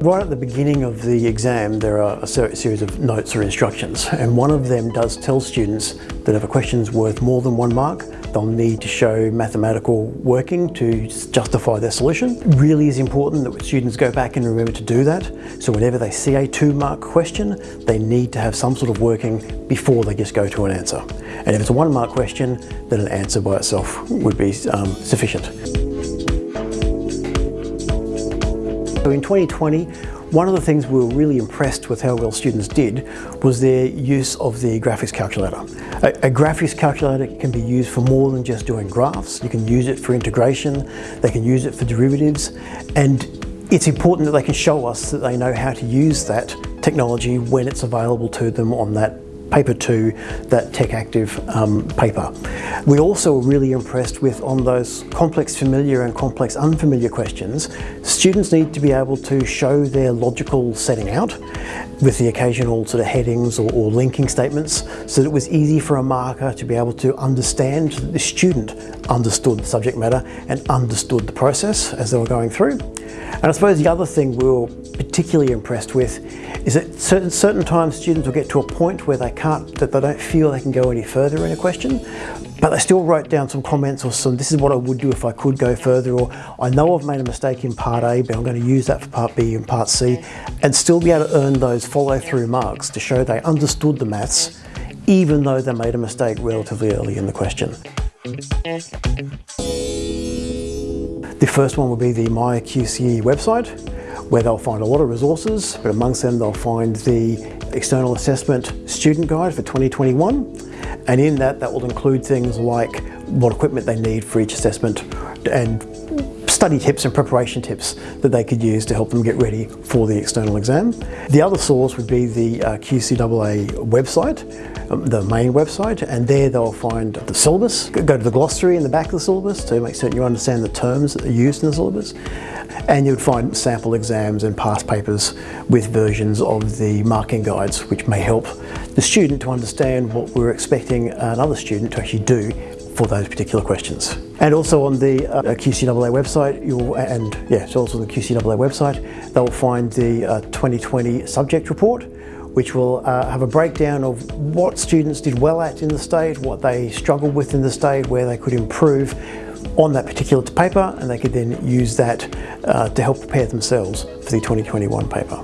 Right at the beginning of the exam there are a series of notes or instructions and one of them does tell students that if a question is worth more than one mark they'll need to show mathematical working to justify their solution. It really is important that students go back and remember to do that so whenever they see a two mark question they need to have some sort of working before they just go to an answer. And if it's a one mark question then an answer by itself would be um, sufficient. So in 2020, one of the things we were really impressed with how well students did was their use of the graphics calculator. A, a, graphics calculator can be used for more than just doing graphs. You can use it for integration, they can use it for derivatives, and it's important that they can show us that they know how to use that technology when it's available to them on that paper 2, that Tech Active um, paper. We also were really impressed with on those complex familiar and complex unfamiliar questions, students need to be able to show their logical setting out with the occasional sort of headings or, or linking statements so that it was easy for a marker to be able to understand that the student understood the subject matter and understood the process as they were going through. And I suppose the other thing we were particularly impressed with is that certain, certain times students will get to a point where they can't, that they don't feel they can go any further in a question, but they still wrote down some comments or some, this is what I would do if I could go further, or I know I've made a mistake in part A, but I'm going to use that for part B and part C, and still be able to earn those follow through marks to show they understood the maths, even though they made a mistake relatively early in the question. The first one will be the MyQCE website where they'll find a lot of resources, but amongst them they'll find the External Assessment Student Guide for 2021. And in that, that will include things like what equipment they need for each assessment and study tips and preparation tips that they could use to help them get ready for the external exam. The other source would be the uh, QCAA website, um, the main website, and there they'll find the syllabus. Go to the glossary in the back of the syllabus to make certain you understand the terms that are used in the syllabus. And you'd find sample exams and past papers with versions of the marking guides, which may help the student to understand what we're expecting another student to actually do for those particular questions. And also on the uh, QCAA website, you'll, and yeah, so also the QCAA website, they'll find the uh, 2020 subject report, which will uh, have a breakdown of what students did well at in the state, what they struggled with in the state, where they could improve on that particular paper, and they could then use that uh, to help prepare themselves for the 2021 paper.